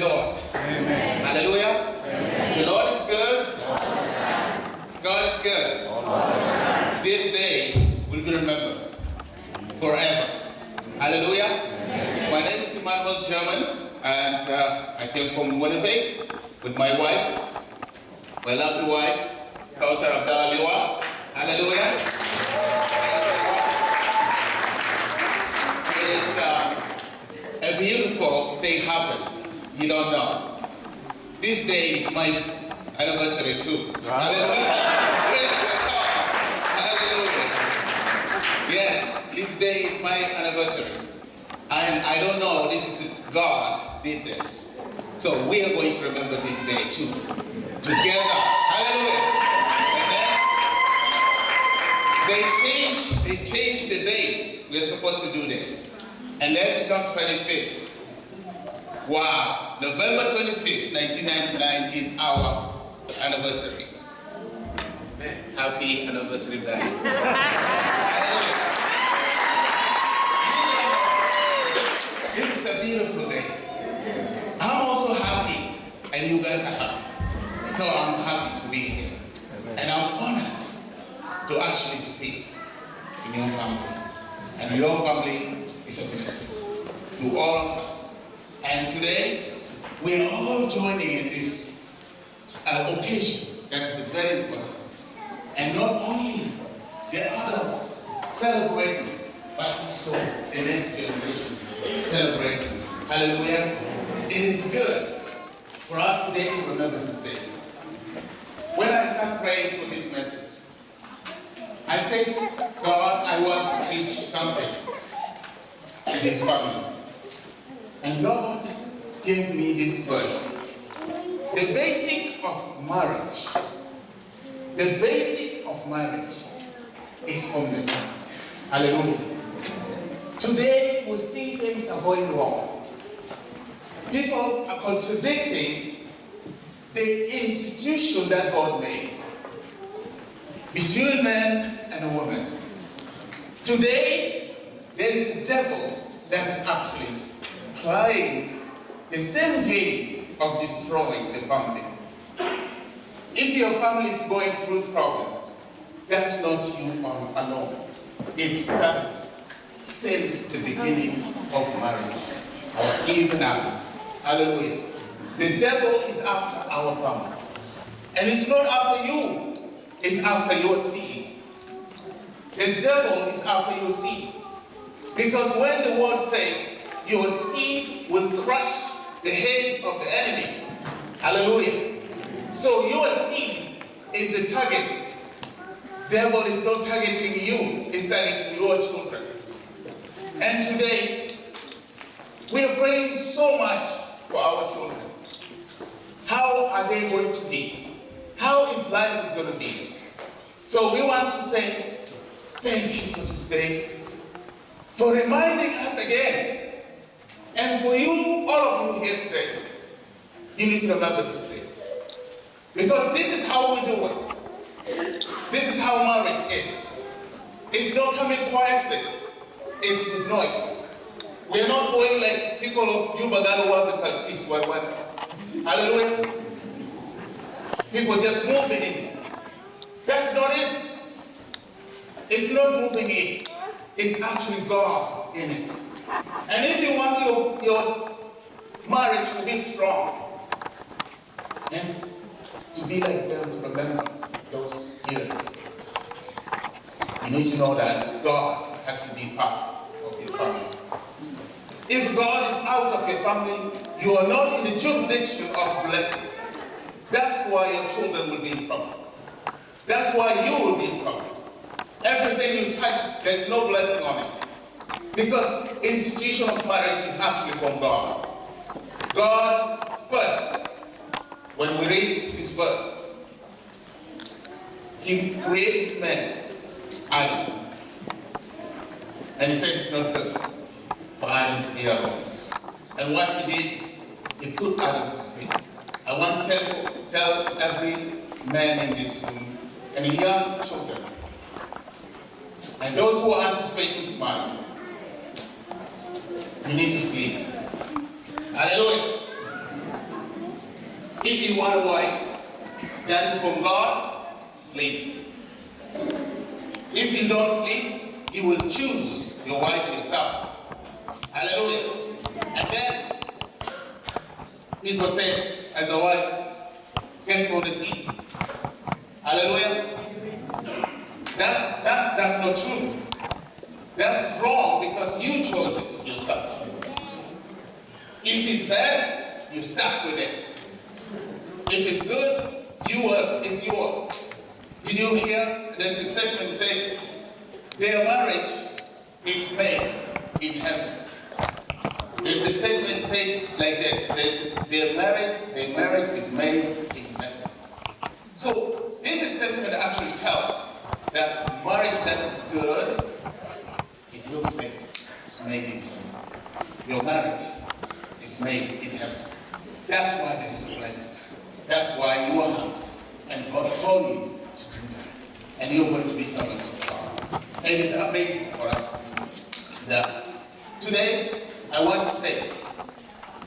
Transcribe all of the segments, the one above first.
Lord. Day is my anniversary. And I don't know, this is God did this. So we are going to remember this day too. Together. Hallelujah. Amen. They changed, they changed the date. We're supposed to do this. And then it become 25th. Wow. November 25th, 1999 is our anniversary. Happy anniversary, Daddy. This is a beautiful day. I'm also happy, and you guys are happy. So I'm happy to be here. And I'm honored to actually speak in your family. And your family is a blessing to all of us. And today, we are all joining in this uh, occasion that is very important. And not only the others celebrating, but also the next generation celebrating. Hallelujah. It is good for us today to remember this day. When I start praying for this message, I said, God, I want to teach something to this family. And God gave me this verse. The basic of marriage, the basic of marriage is from the Lord. Hallelujah. Today we see things are going wrong. People are contradicting the institution that God made between man and a woman. Today, there is a devil that is actually playing the same game of destroying the family. If your family is going through problems, that's not you on- alone. It started since the beginning of marriage, or even now. Hallelujah. The devil is after our family. And it's not after you, it's after your seed. The devil is after your seed. Because when the word says, your seed will crush the head of the enemy. Hallelujah. So your seed is the target. Devil is not targeting you, it's targeting your children. And today, we are praying so much for our children. How are they going to be? How is life is going to be? So we want to say, thank you for this day, for reminding us again. And for you, all of you here today, you need to remember this. Because this is how we do it. This is how marriage is. It's not coming quietly. It's with noise. We're not going like people of Juba work because peace, what, what? Hallelujah. People just moving in. That's not it. It's not moving in. It's actually God in it. And if you want your, your marriage to be strong and be like them, to remember those years, you need to know that God has to be part of your family. If God is out of your family, you are not in the jurisdiction of blessing. That's why your children will be in trouble. That's why you will be in trouble. Everything you touch, there's no blessing on it. Because institution of marriage is actually from God. God first, when we read this verse, he created man, Adam. And he said it's not good for Adam to be alone. And what he did, he put Adam to sleep. I want to tell, tell every man in this room and young children, and those who are anticipating to marry, you need to sleep. Hallelujah. If you want a wife that is from God, sleep. If you don't sleep, you will choose your wife yourself. Hallelujah. And then people said, as a wife, guess what the seed? Hallelujah. That's, that's, that's not true. That's wrong because you chose it yourself. If it's bad, you stuck with it. If it's good, yours is yours. Did you hear? There's a statement that says, their marriage is made in heaven. There's a statement saying like this, there's, their marriage, their marriage is made in heaven. So this statement actually tells that marriage that is good, it looks like it's made in heaven. Your marriage is made in heaven. That's why there is a blessing. That's why you are happy. And God called you to do that. And you're going to be servants of God. And it's amazing for us that today I want to say,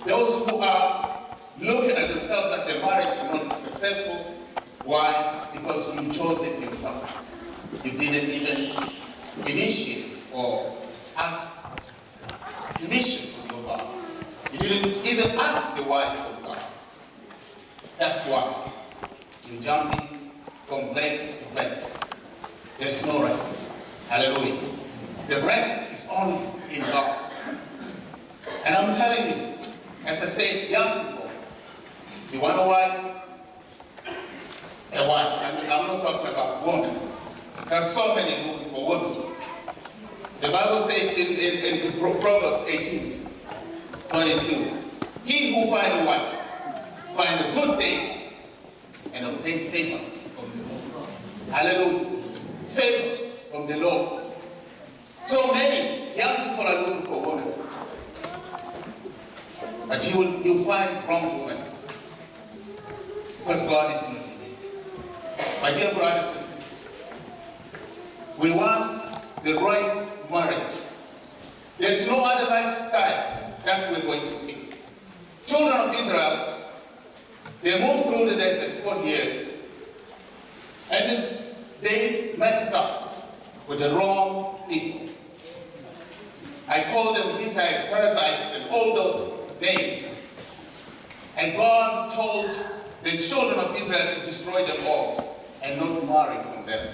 those who are looking at themselves that their marriage is not successful, why? Because you chose it yourself. You didn't even initiate or ask permission from your God. You didn't even ask the wife of God. That's why you're jumping from place to place. There's no rest. Hallelujah. The rest is only in God. And I'm telling you, as I said, young people, you want a wife? A wife. I mean, I'm not talking about women. There are so many looking for women. The Bible says in, in, in Proverbs 18, 22, he who finds a wife find a good thing and obtain favor from the Lord. Hallelujah. Favor from the Lord. So many young people are looking for women. But you will you find wrong women. Because God is not in it. My dear brothers and sisters, we want the right marriage. There is no other lifestyle that we're going to pick. Children of Israel, they moved through the desert 40 years, and they messed up with the wrong people. I call them Hittites, Perizzites, and all those names. And God told the children of Israel to destroy them all and not marry from them.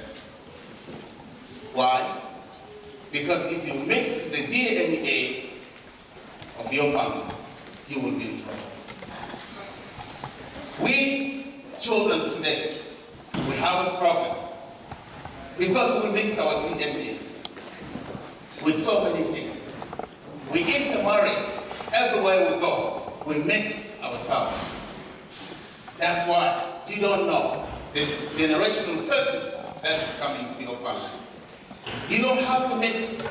Why? Because if you mix the DNA of your family, you will be in trouble. We children today, we have a problem because we mix our DNA with so many things. We intermarry everywhere we go. We mix ourselves. That's why you don't know the generational curses that is coming to your family. You don't have to mix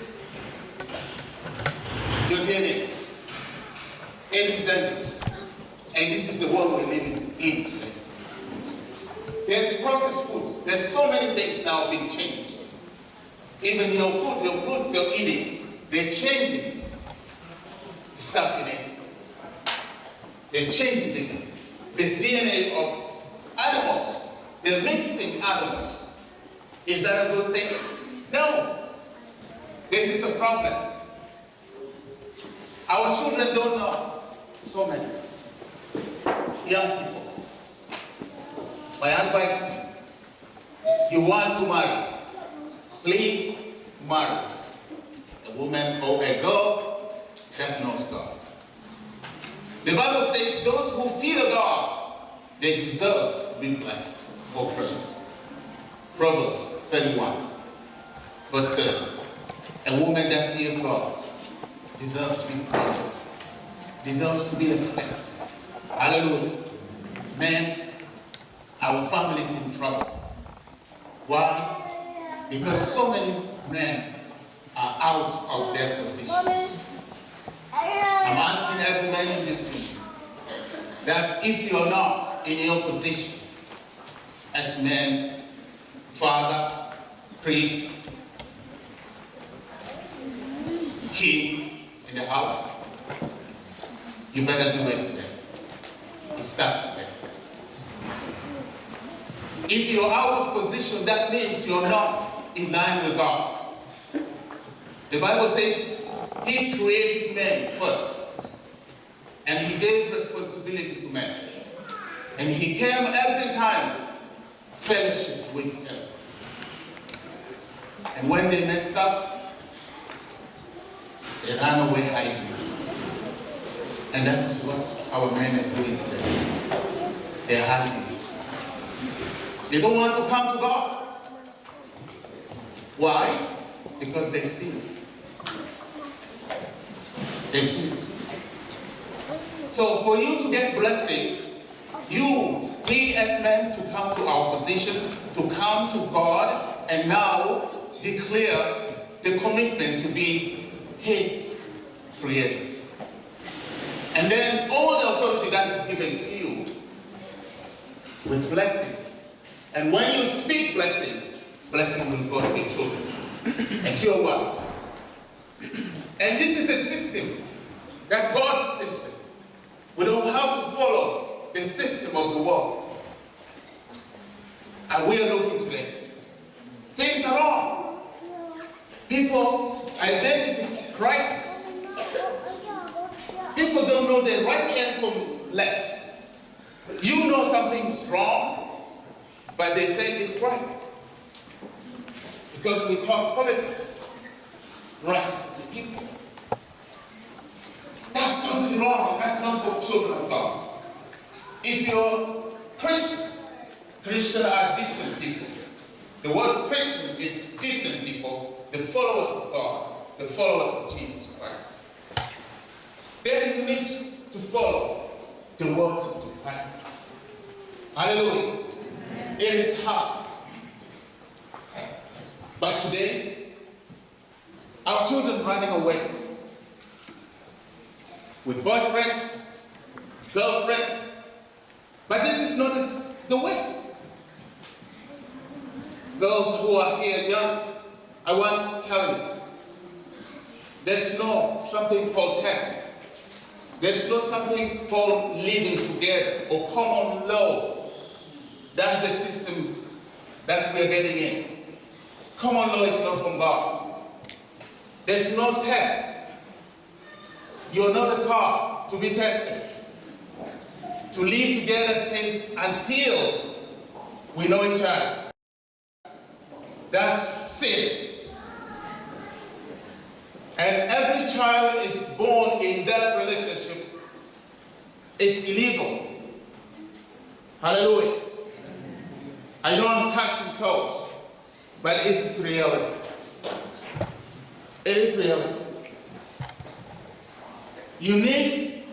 your DNA. It is dangerous. And this is the world we're living in. There's processed food. There's so many things now being changed. Even your food, your fruits you're eating, they're changing. stuff in it. They're changing this DNA of animals. They're mixing animals. Is that a good thing? No. This is a problem. Our children don't know. So many. Young people. My advice you, want to marry, please marry a woman or a girl that knows God. The Bible says those who fear God, they deserve to be blessed or praised. Proverbs 31, verse 30. A woman that fears God deserves to be praised, deserves to be respected. Hallelujah. Men, our family is in trouble. Why? Because so many men are out of their positions. I'm asking every man in this room that if you're not in your position as men, father, priest, king in the house, you better do it today. Start today. If you're out of position, that means you're not in line with God. The Bible says he created men first. And he gave responsibility to men. And he came every time fellowship with them. And when they messed up, they ran away hiding. And that is what our men are doing today. They're hiding. They don't want to come to God. Why? Because they sin. They sin. So for you to get blessing, you, we as men, to come to our position, to come to God, and now declare the commitment to be His creator. And then all the authority that is given to you with blessings. And when you speak blessing, blessing will go to your children and to your wife. And this is a system that God's system. We don't have to follow the system of the world. And we are looking today. Things are wrong. People, identity crisis. People don't know their right hand from left. You know something's wrong, but they say it's right. Because we talk politics, rights of the people. That's totally wrong. That's not for children of God. If you're Christian, Christians are decent people. The word Christian is decent people, the followers of God, the followers of Jesus Christ. Then you need to follow the words of the Bible. Hallelujah. It is hard. But today, our children running away with boyfriends, girlfriends, but this is not the way. Those who are here young, I want to tell you, there's no something called test. There's no something called living together or common law. That's the system that we're getting in. Common law is not from God. There's no test. You're not a car to be tested. To live together since until we know each other. That's sin. And every child is born in that relationship is illegal. Hallelujah. I know I'm touching toes, but it is reality. It is reality. You need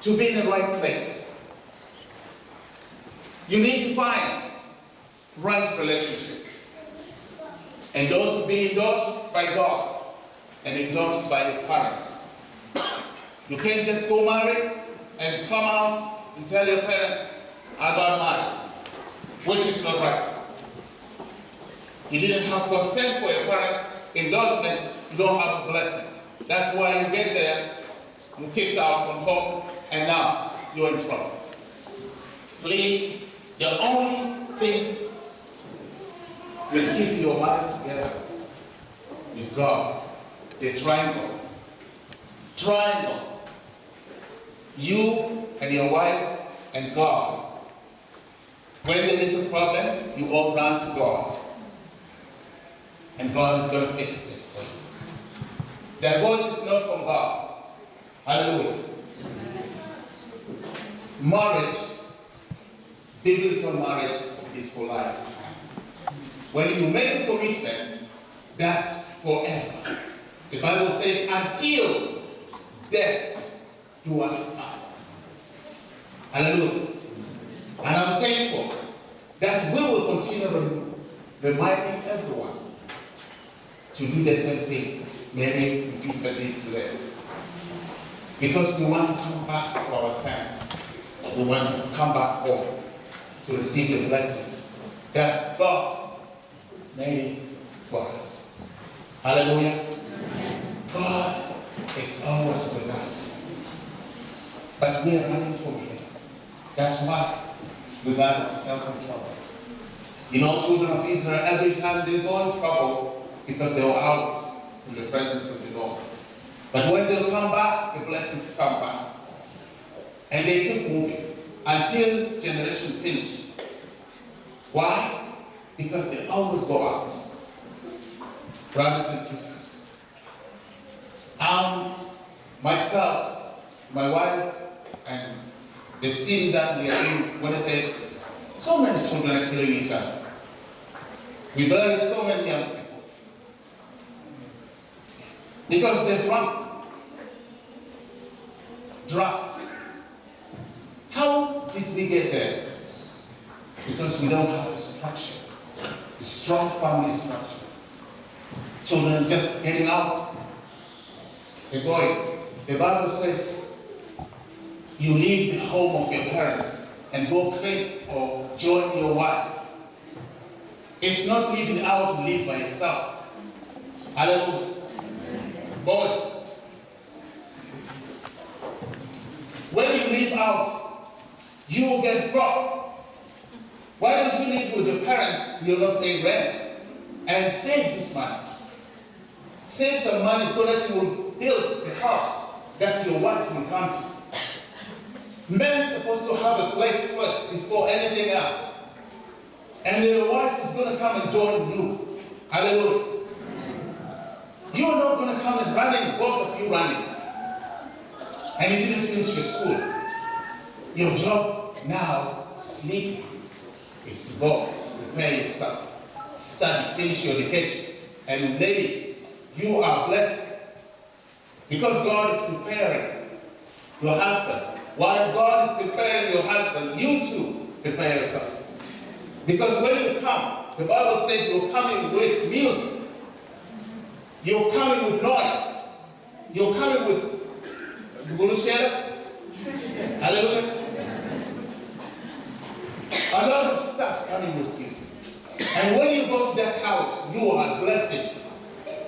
to be in the right place. You need to find right relationship. And those be endorsed by God and endorsed by your parents. You can't just go marry and come out and tell your parents, I got married, which is not right. You didn't have consent for your parents' endorsement, you don't have a blessing. That's why you get there you kicked out from home, and now you're in trouble. Please, the only thing that keep your life together is God. The triangle. Triangle. You and your wife and God. When there is a problem, you all run to God. And God is going to fix it for you. Divorce is not from God. Hallelujah. Marriage, biblical marriage is for life. When you make a commitment, that's forever. The Bible says, until death do us part. Hallelujah. And I'm thankful that we will continue reminding everyone to do the same thing Mary repeatedly today. Because we want to come back to our sense. We want to come back home to receive the blessings that God made for us. Hallelujah. God is always with us. But we are running from Him. That's why in trouble. You know, children of Israel, every time they go in trouble because they were out in the presence of the Lord. But when they come back, the blessings come back. And they keep moving until generation finish. Why? Because they always go out. Brothers and sisters. Um, myself, my wife, and the scene that we are in Winnipeg, so many children are killing each other. We bury so many young people. Because they're drunk. Drugs. How did we get there? Because we don't have a structure, a strong family structure. Children just getting out, they're going. The Bible says you leave the home of your parents and go claim or join your wife. It's not living out to live by yourself. Hallelujah. Boys, when you live out, you will get broke. Why don't you live with your parents, you're not paying rent, and save this money? Save some money so that you will build the house that your wife will come to. Men supposed to have a place first before anything else. And your wife is going to come and join you. Hallelujah. You're not going to come and running, both of you running. And you didn't finish your school. Your job now, sleeping, is to go, prepare yourself, study, finish your education. And ladies, you are blessed. Because God is preparing your husband. While God is preparing your husband, you too prepare yourself. Because when you come, the Bible says you're coming with music. You're coming with noise. You're coming with you going to share it? Hallelujah. A lot of stuff coming with you. And when you go to that house, you are a blessing.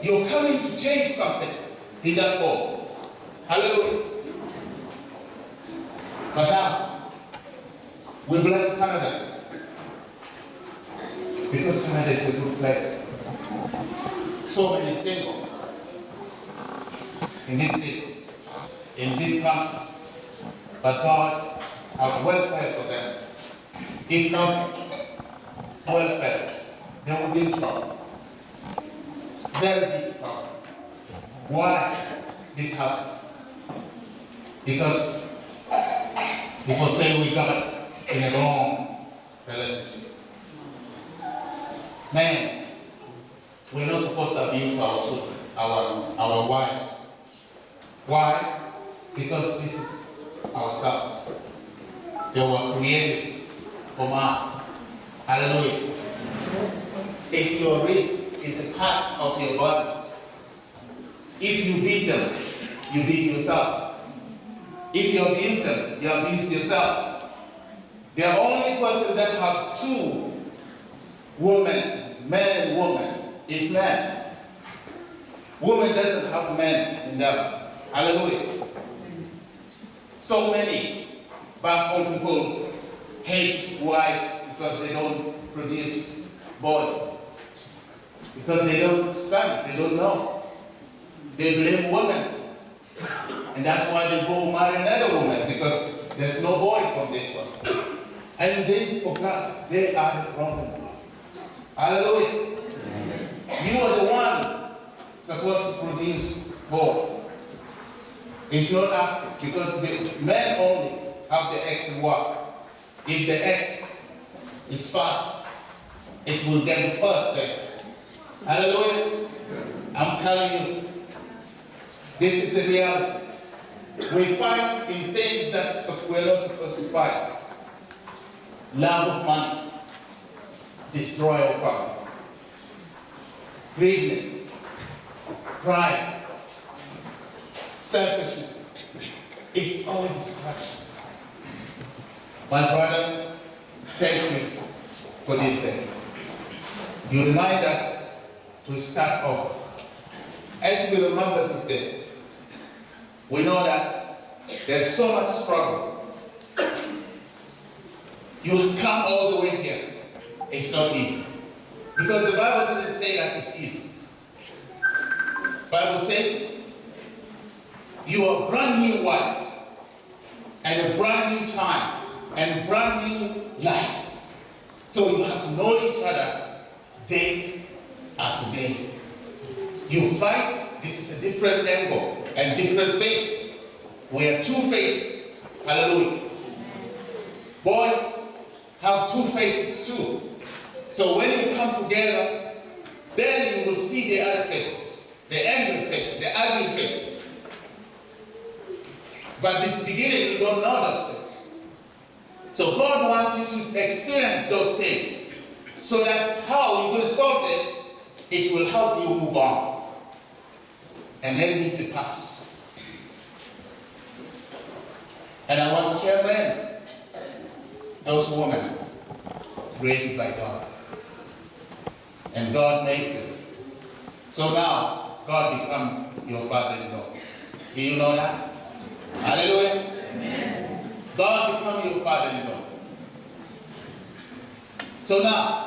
You're coming to change something in that home. Hallelujah. Now, we bless Canada. Because Canada is a good place. So many singles in this city, in this country. But God has welfare for them. If not welfare, they will be in trouble. Very big trouble. Why this happened? Because people say we got in a wrong relationship. Man, we're not supposed to abuse our children, our, our wives. Why? Because this is ourselves. They were created from us. Hallelujah. It's your rib, it's a part of your body. If you beat them, you beat yourself. If you abuse them, you abuse yourself. The only person that have two women, man and woman, is man. Woman doesn't have man in them. Hallelujah. So many back home people hate wives because they don't produce boys. Because they don't study, they don't know. They blame women. And that's why they go marry another woman because there's no boy from this one. And they forgot they are the problem. Hallelujah. You are the one supposed to produce boy. It's not active because the men only have the X and Y. If the X is fast, it will get first. Hallelujah. I'm telling you, this is the reality. We fight in things that we're not supposed to fight. Love of money, destroy of family. Greediness, pride, selfishness. It's all destruction. My brother, thank you for this day. You remind us to start off. As we remember this day, we know that there's so much struggle. You come all the way here. It's not easy. Because the Bible doesn't say that it's easy. Bible says you are a brand new wife and a brand new time and a brand new life. So you have to know each other day after day. You fight, this is a different angle and different face. We have two faces. Hallelujah. Boys have two faces too. So when you come together, then you will see the other faces. The angry face, the ugly face. But in the beginning, you don't know those things. So God wants you to experience those things. So that how you're going to solve it, it will help you move on. And then leave the past. And I want to tell men, those women created by God. And God made them. So now, God become your father-in-law. Do you know that? Hallelujah. Amen. God become your father-in-law. So now,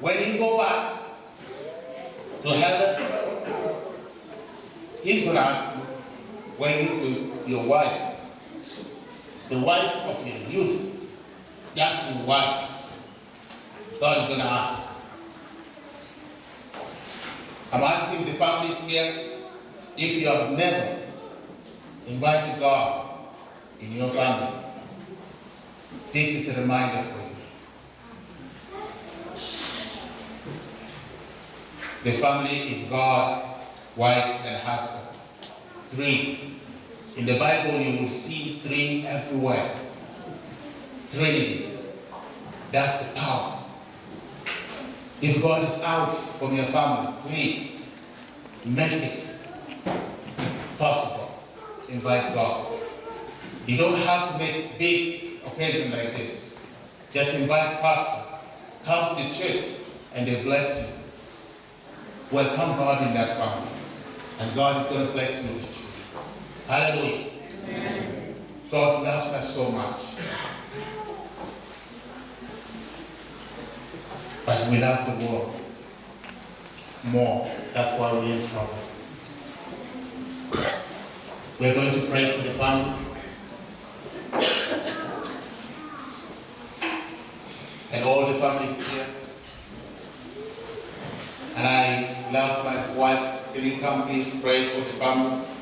when you go back to heaven, He's going to your wife? The wife of your youth. That's your wife. God is going to ask. I'm asking the families here, if you have never invited God in your family, this is a reminder for you. The family is God, wife, and husband. Three. In the Bible, you will see three everywhere. Trinity. That's the power. If God is out from your family, please make it possible. Invite God. You don't have to make big occasion like this. Just invite pastor. Come to the church and they bless you. Welcome God in that family. And God is going to bless you. Hallelujah. Amen. God loves us so much. But we love the world more. That's why we're in trouble. We're going to pray for the family. And all the families here. And I love my wife. Come please pray for the family?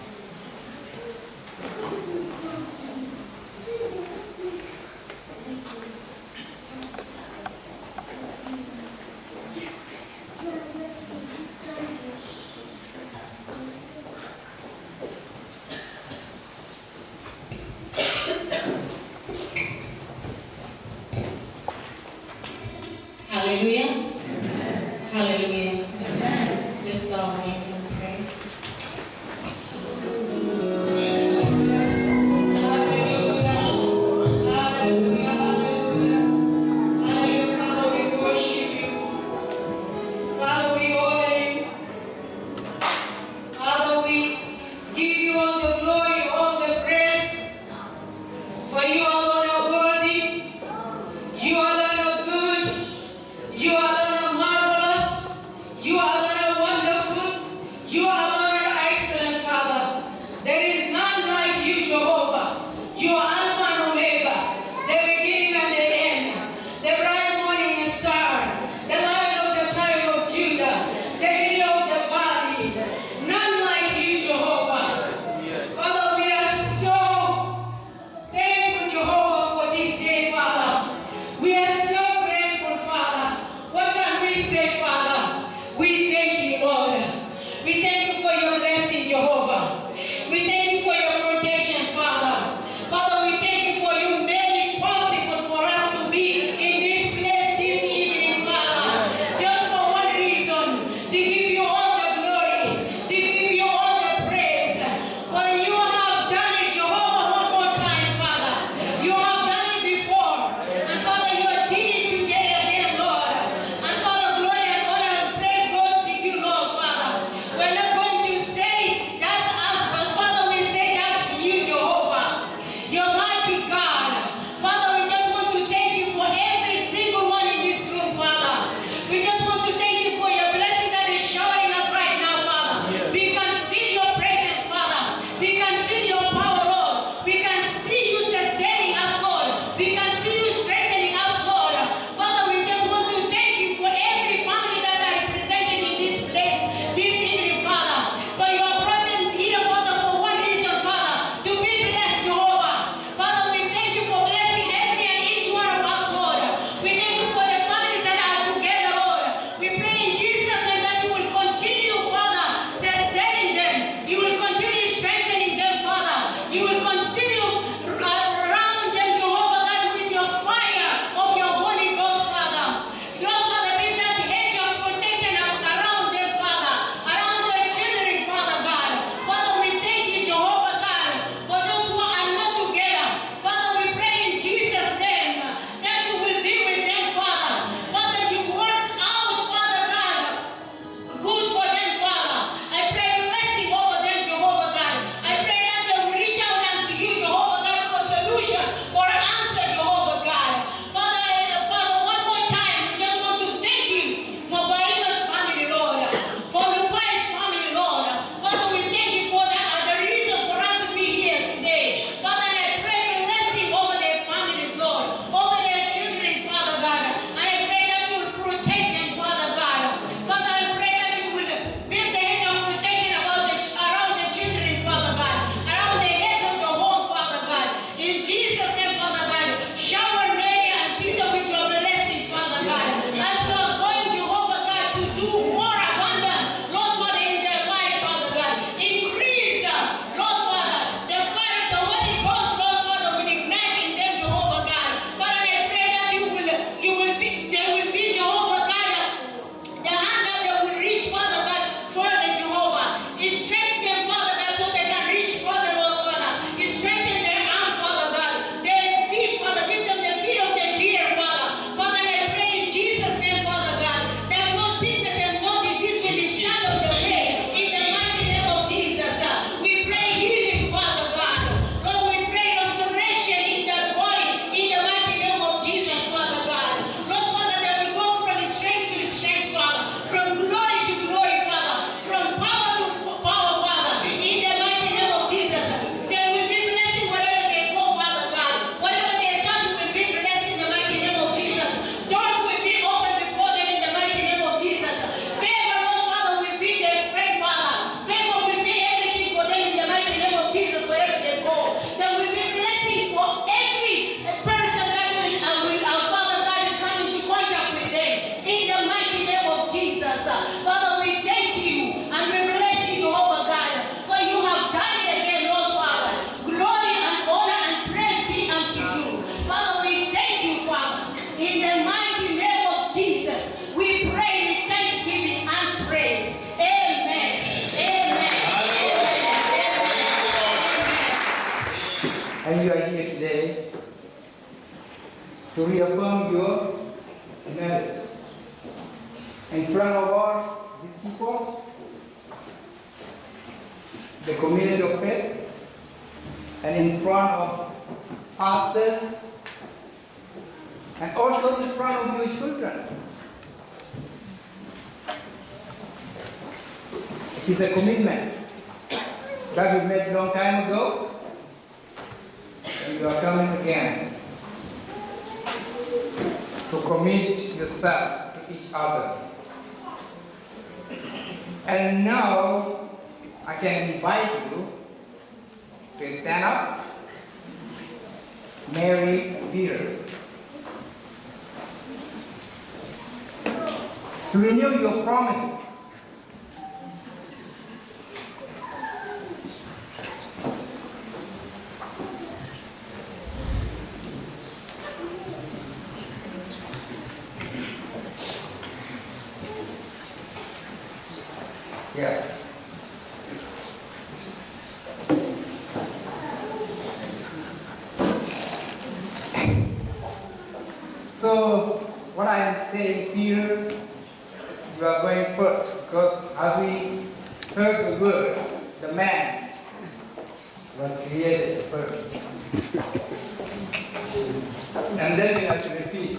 and then we have to repeat.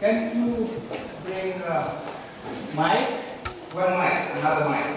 Can you bring uh, mic? One mic, another mic.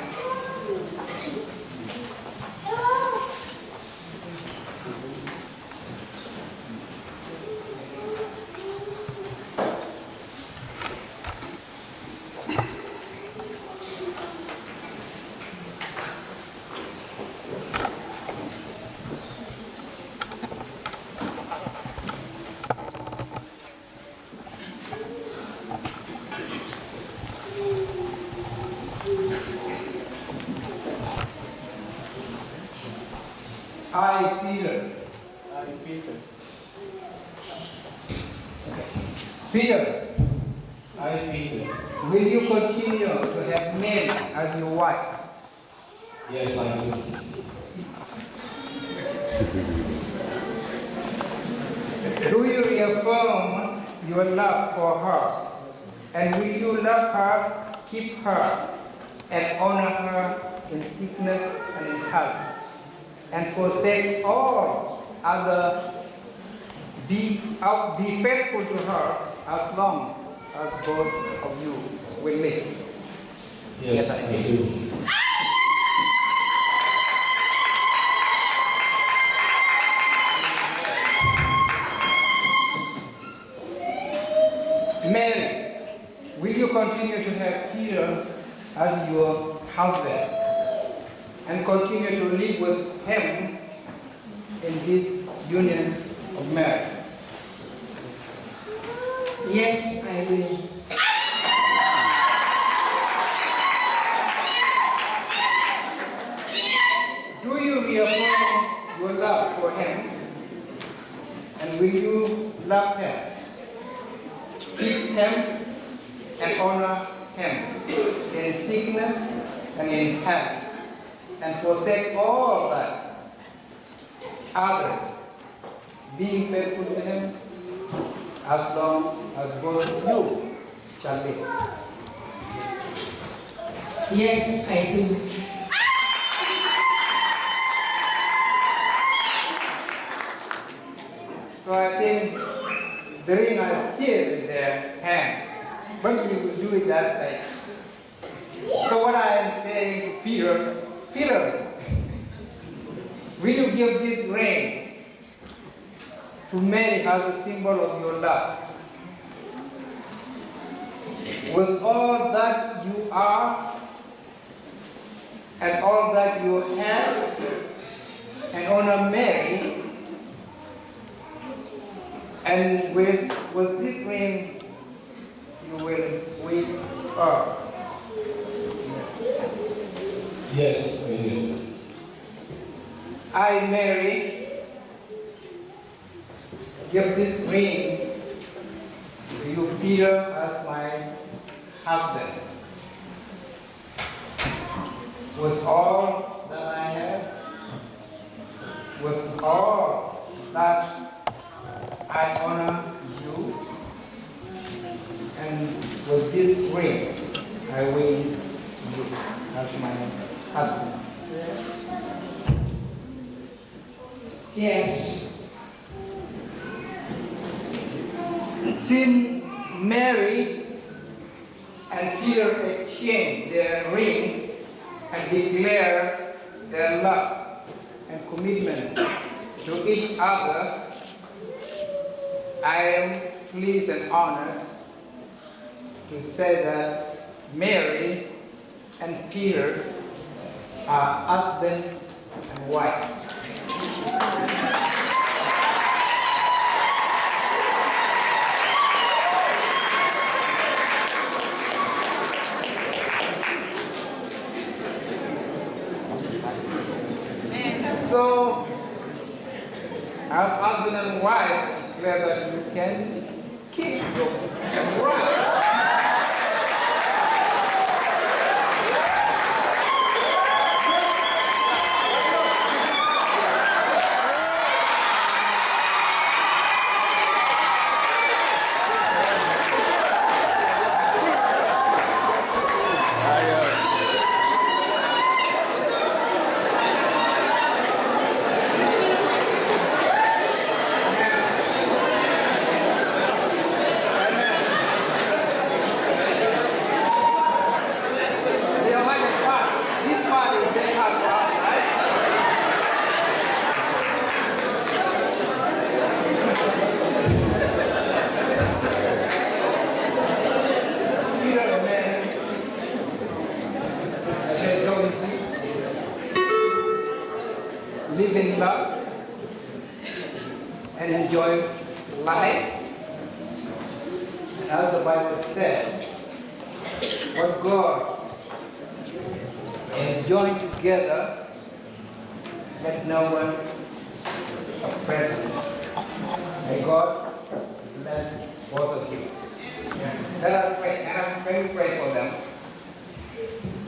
will you give this ring to Mary as a symbol of your love? With all that you are, and all that you have, and honor Mary, and with, with this ring, you will win her. Yes, I do. I, Mary, give this ring to you, Peter, as my husband. Was all that I have, was all that I honor you, and with this ring I win you as my Yes. yes. Mary and Peter exchange their rings and declare their love and commitment to each other. I am pleased and honored to say that Mary and Peter are husband and wife. So, as husband and wife, whether you can kiss your wife. enjoy life as the Bible says. What God has joined together, let no one oppress him. May God bless both of you. Let us pray, and I'm pray for them.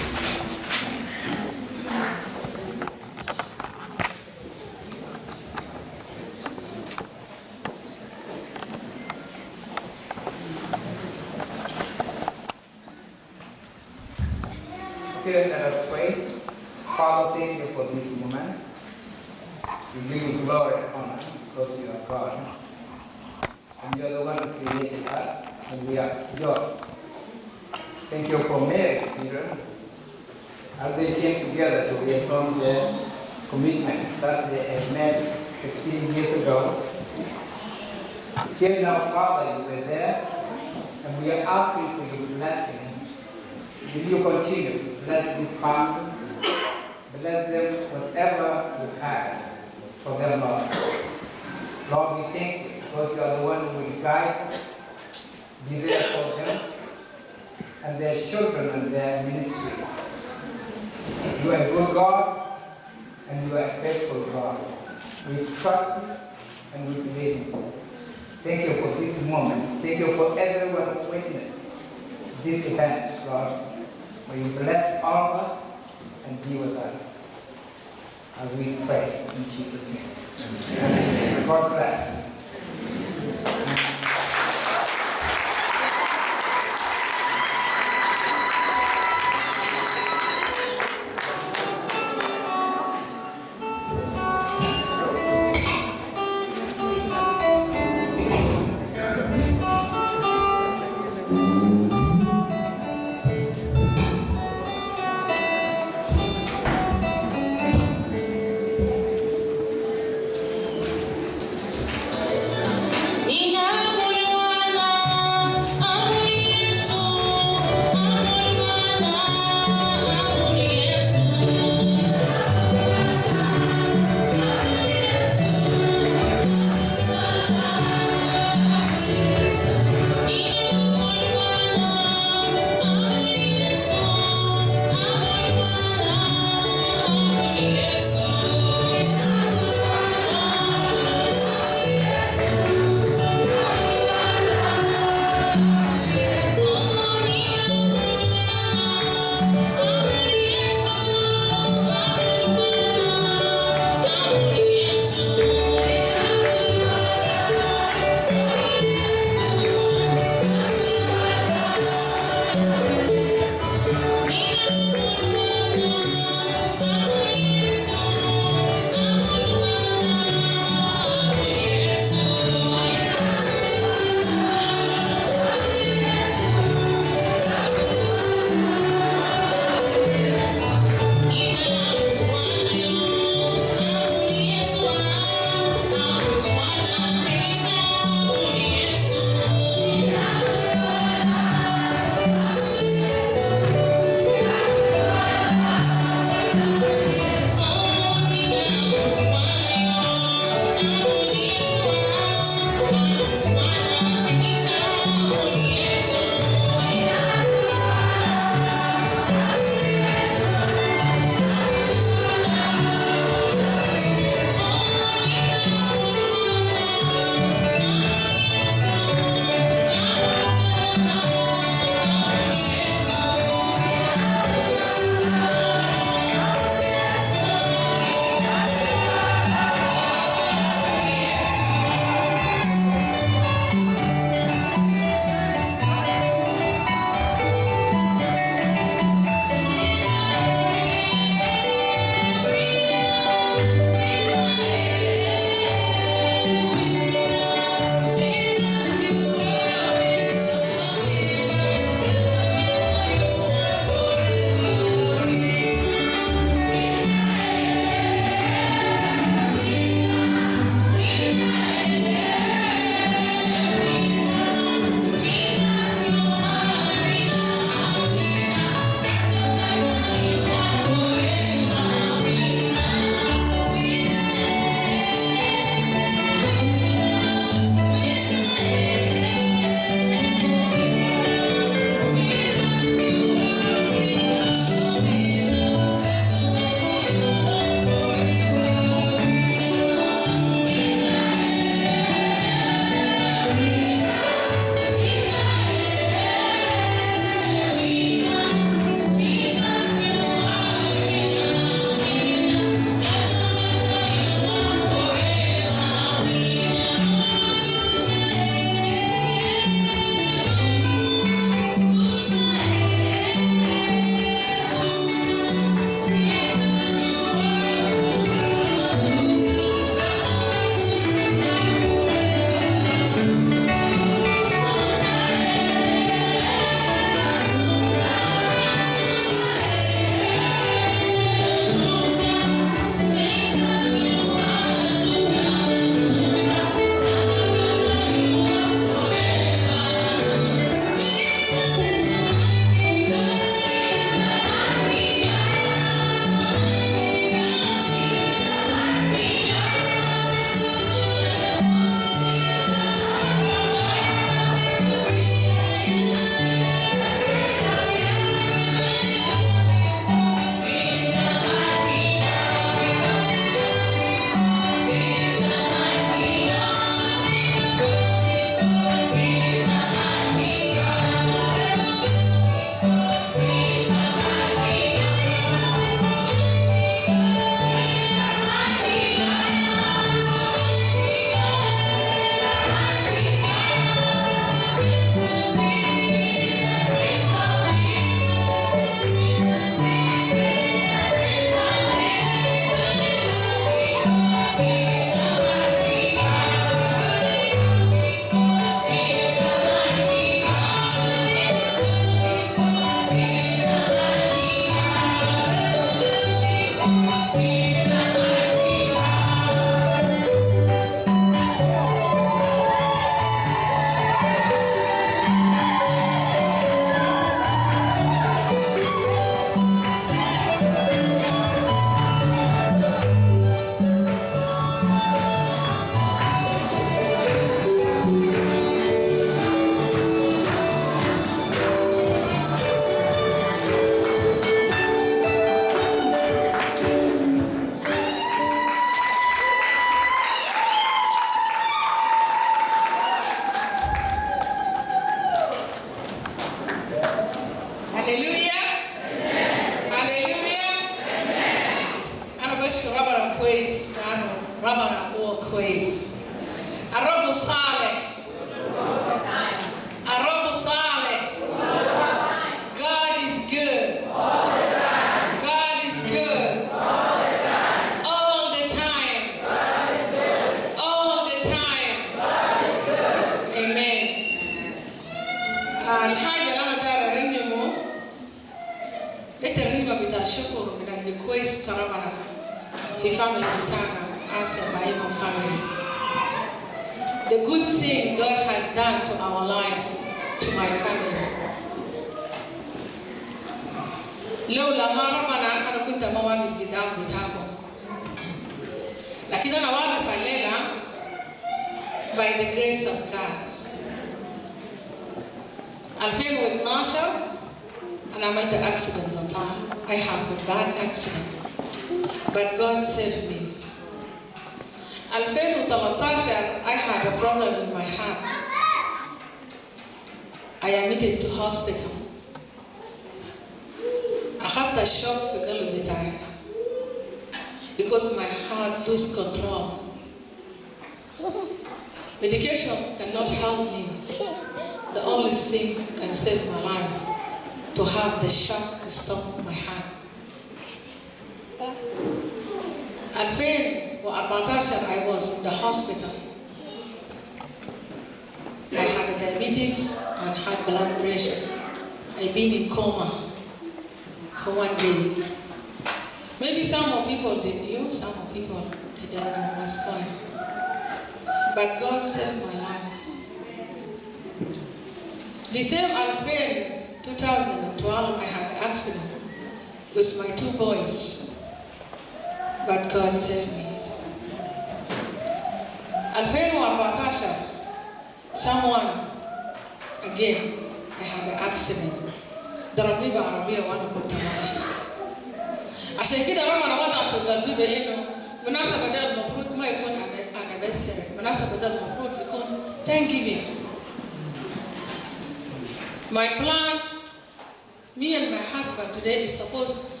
Supposed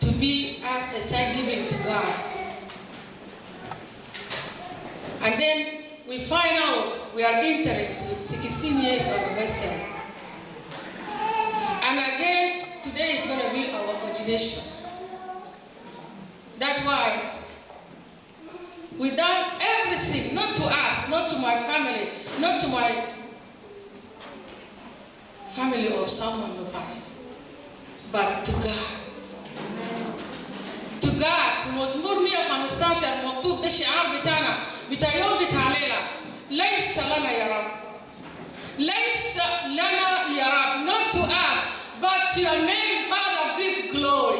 to be as a thanksgiving to God. And then we find out we are entering to 16 years anniversary. And again, today is going to be our ordination. That's why we done everything, not to us, not to my family, not to my family of someone nobody, but to God. To God في مزمور 115 مكتوب ده شعار بتاعنا بتاع يوم بتاع ليلة ليس لنا يا رب ليس لنا يا رب not to us but to your name Father give glory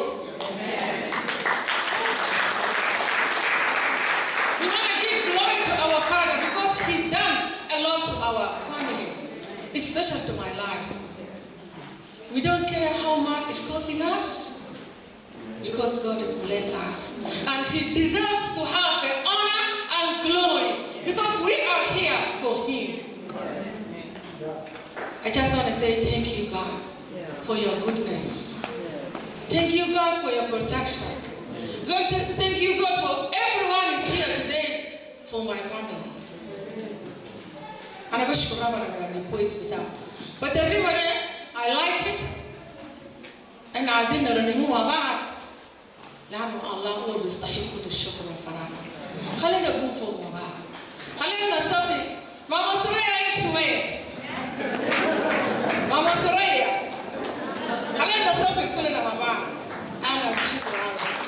we want to give glory to our Father because He done a lot to our family especially to my life We don't care how much it's costing us because God has blessed us. And He deserves to have the honor and glory because we are here for Him. I just want to say thank you, God, for your goodness. Thank you, God, for your protection. God, thank you, God, for everyone is here today for my family. And I wish to have a But everybody, I like it. إحنا عايزين نرنموها بعض لأنه الله هو اللي بيستحق كل الشكر والكرامة. خلينا نقوم فوق بعض. خلينا نصفي. ماما سوريا أنت وين؟ ماما سوريا. خلينا نصفي كلنا مع بعض. أنا بشكر الله.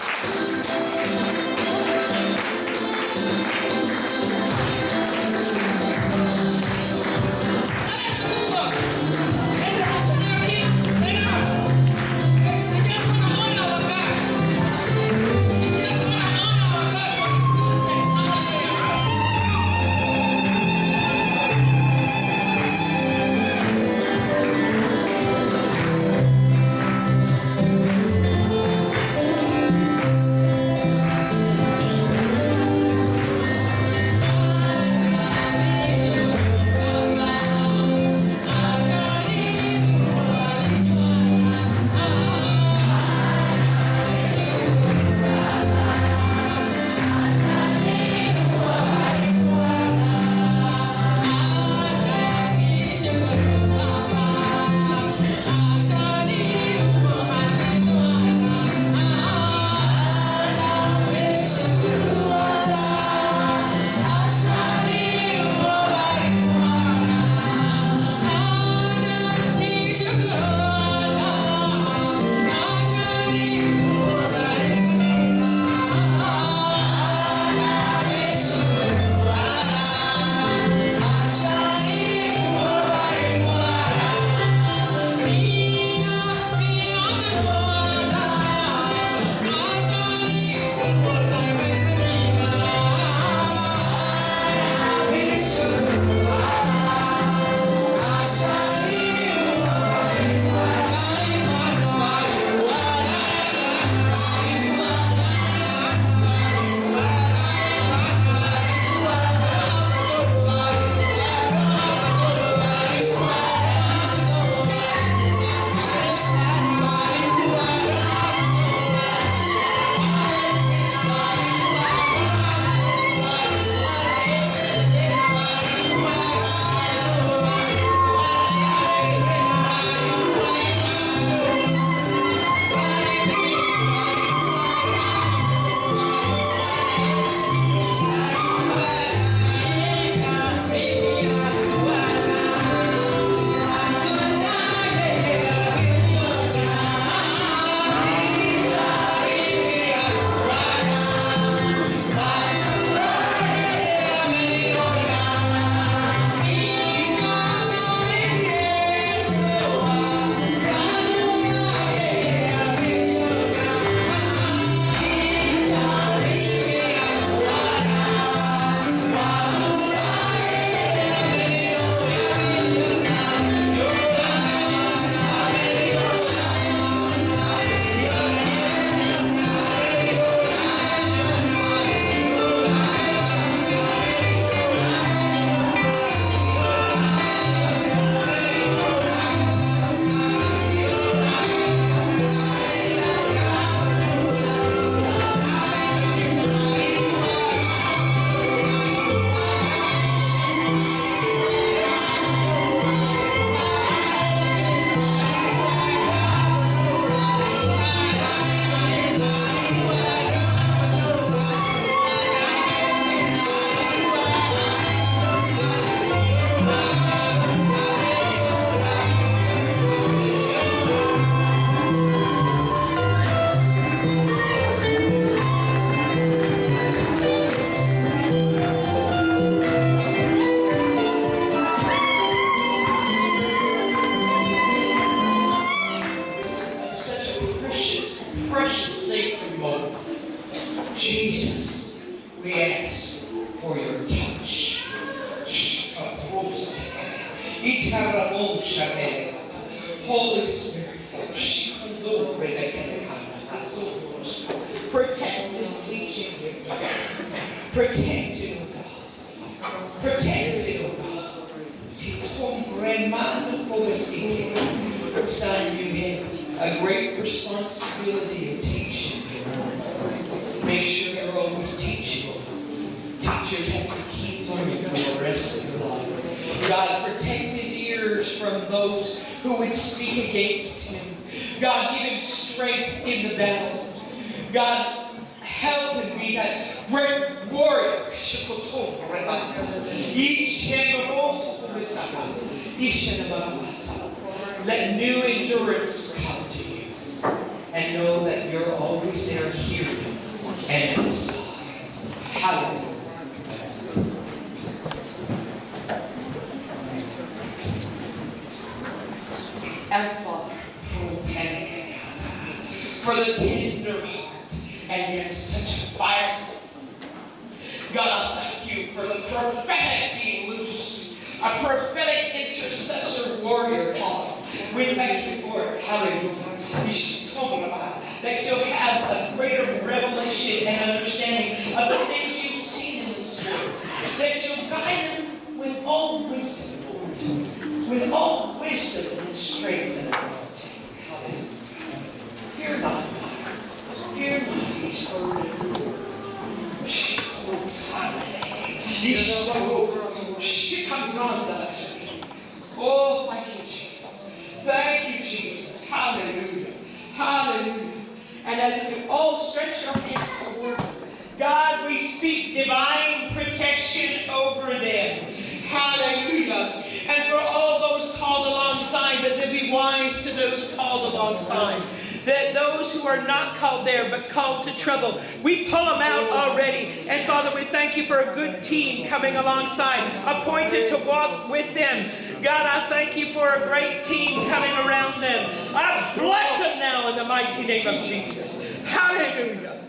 Called there, but called to trouble, we pull them out already. And Father, we thank you for a good team coming alongside, appointed to walk with them. God, I thank you for a great team coming around them. I bless them now in the mighty name of Jesus. Hallelujah.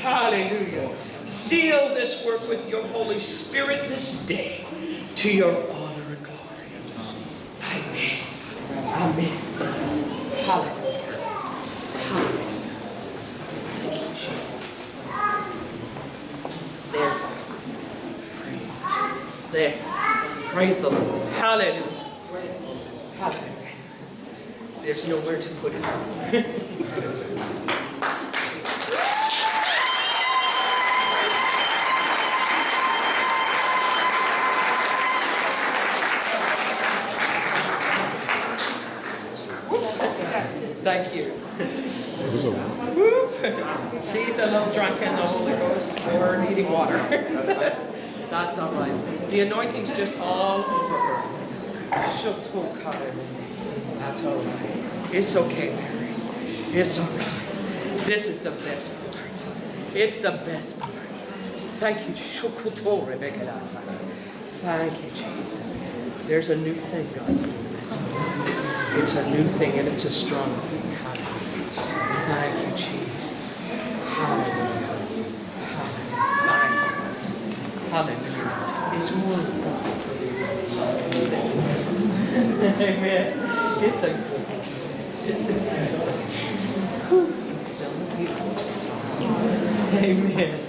Hallelujah. Seal this work with your Holy Spirit this day to your honor and glory. Amen. Amen. Hallelujah. There. There. Praise the Lord. Hallelujah. Hallelujah. There's nowhere to put it. Thank you. She's a little drunk in the Holy Ghost or needing water. That's all right. The anointing's just all over her. That's all right. It's okay, Mary. It's all right. This is the best part. It's the best part. Thank you. Thank you, Jesus. There's a new thing God's doing. It's a new thing and it's a strong thing. Hallelujah. Thank you, Jesus. Hallelujah. Hallelujah. Hallelujah. It's more Amen. It's a It's a good. Amen.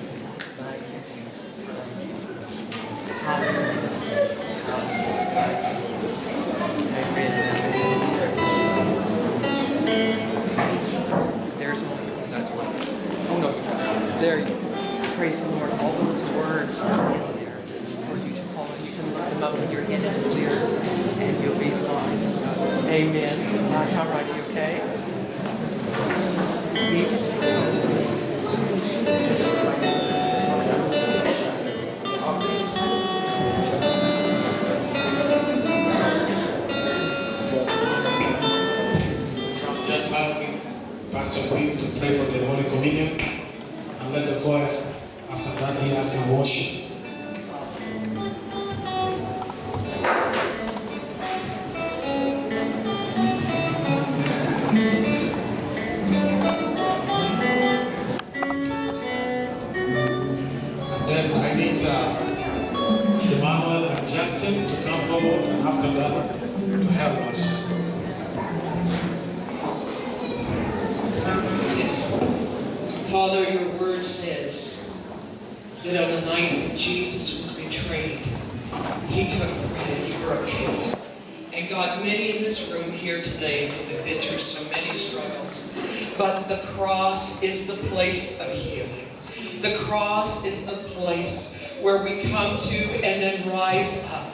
But the cross is the place of healing. The cross is the place where we come to and then rise up.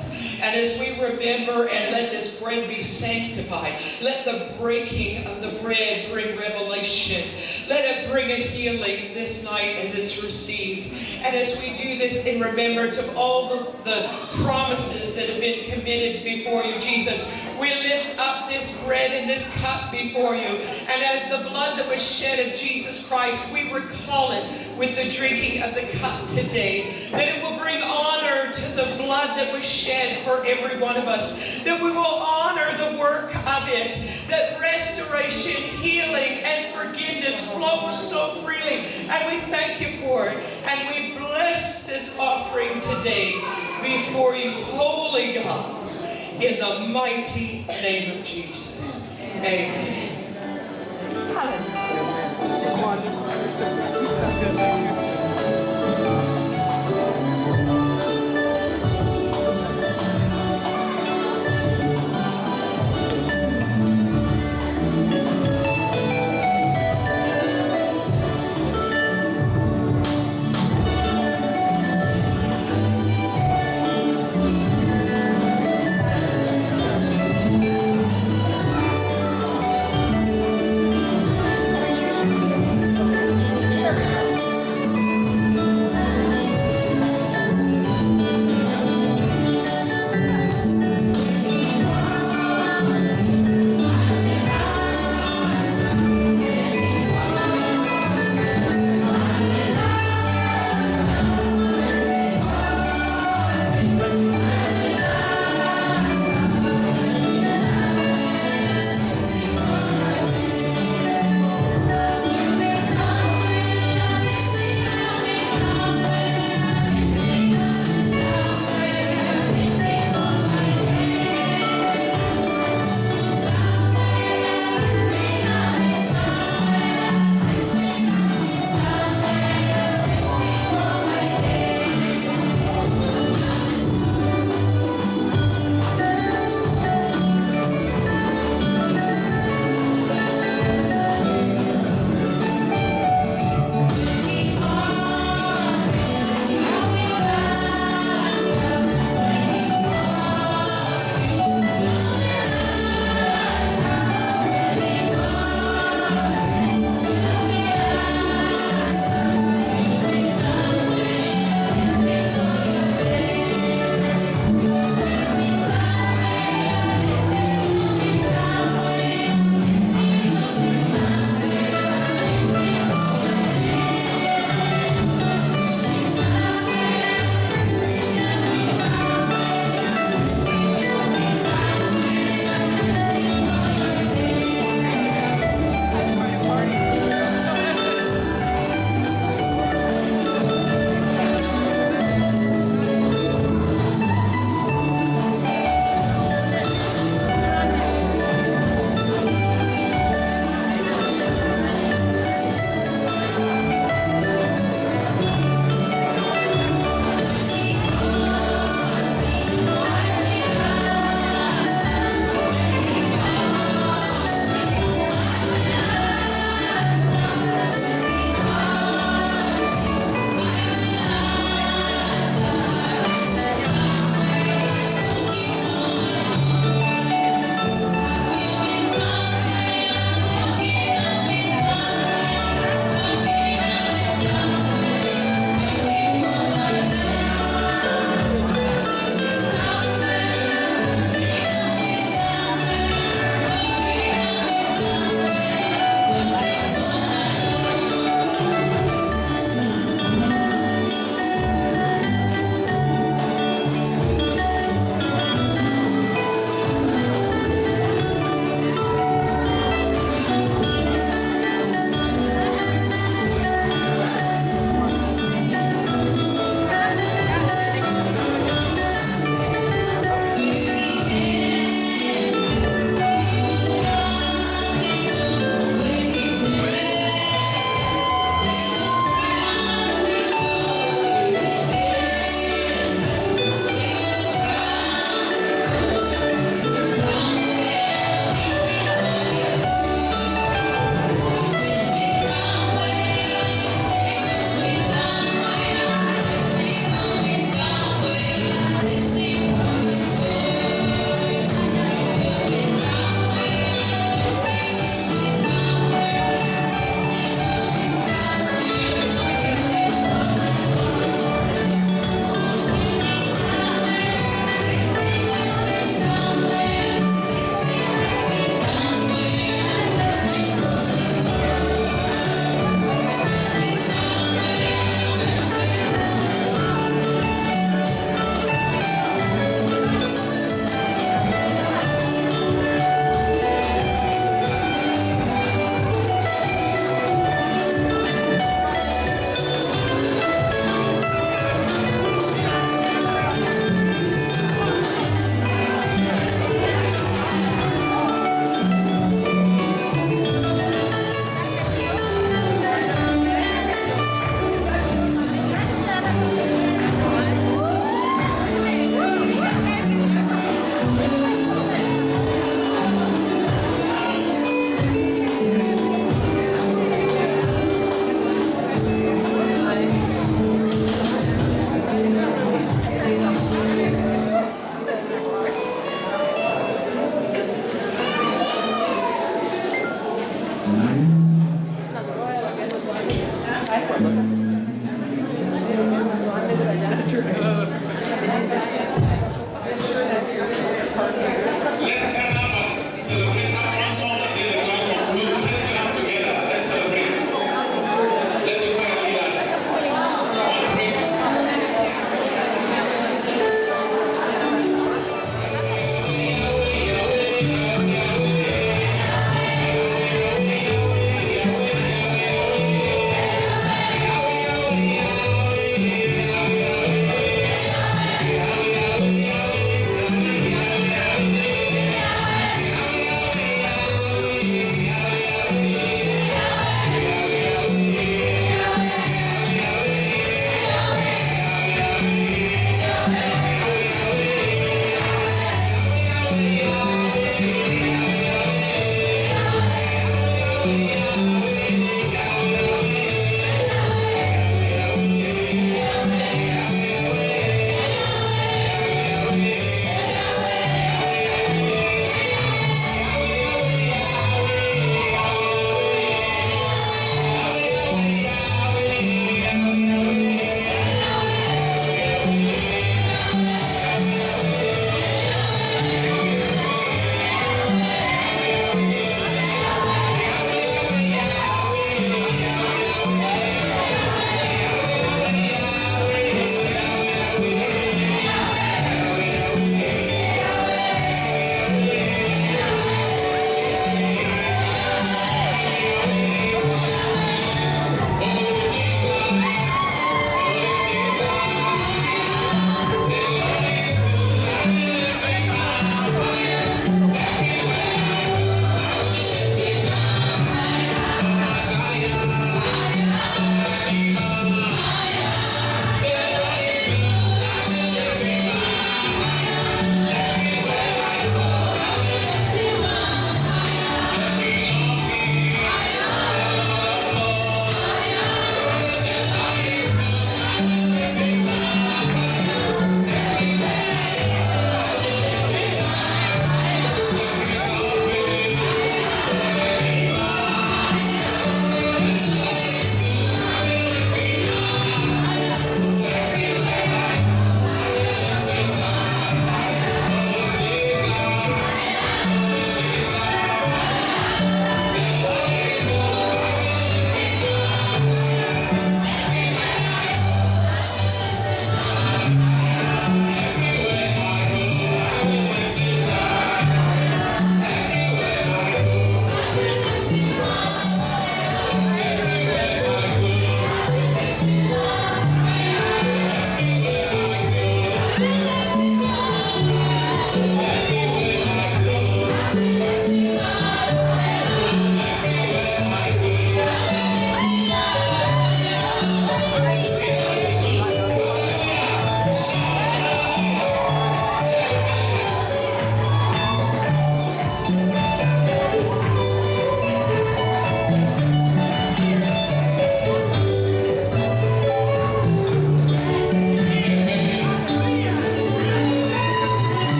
And as we remember and let this bread be sanctified, let the breaking of the bread bring revelation. Let it bring a healing this night as it's received. And as we do this in remembrance of all the, the promises that have been committed before you, Jesus, we lift up this bread and this cup before you. And as the blood that was shed of Jesus Christ, we recall it with the drinking of the cup today. That it will bring honor to the blood that was shed for every one of us. That we will honor the work of it. That restoration, healing, and forgiveness flows so freely. And we thank you for it. And we bless this offering today before you, holy God, in the mighty name of Jesus. Amen. Спасибо.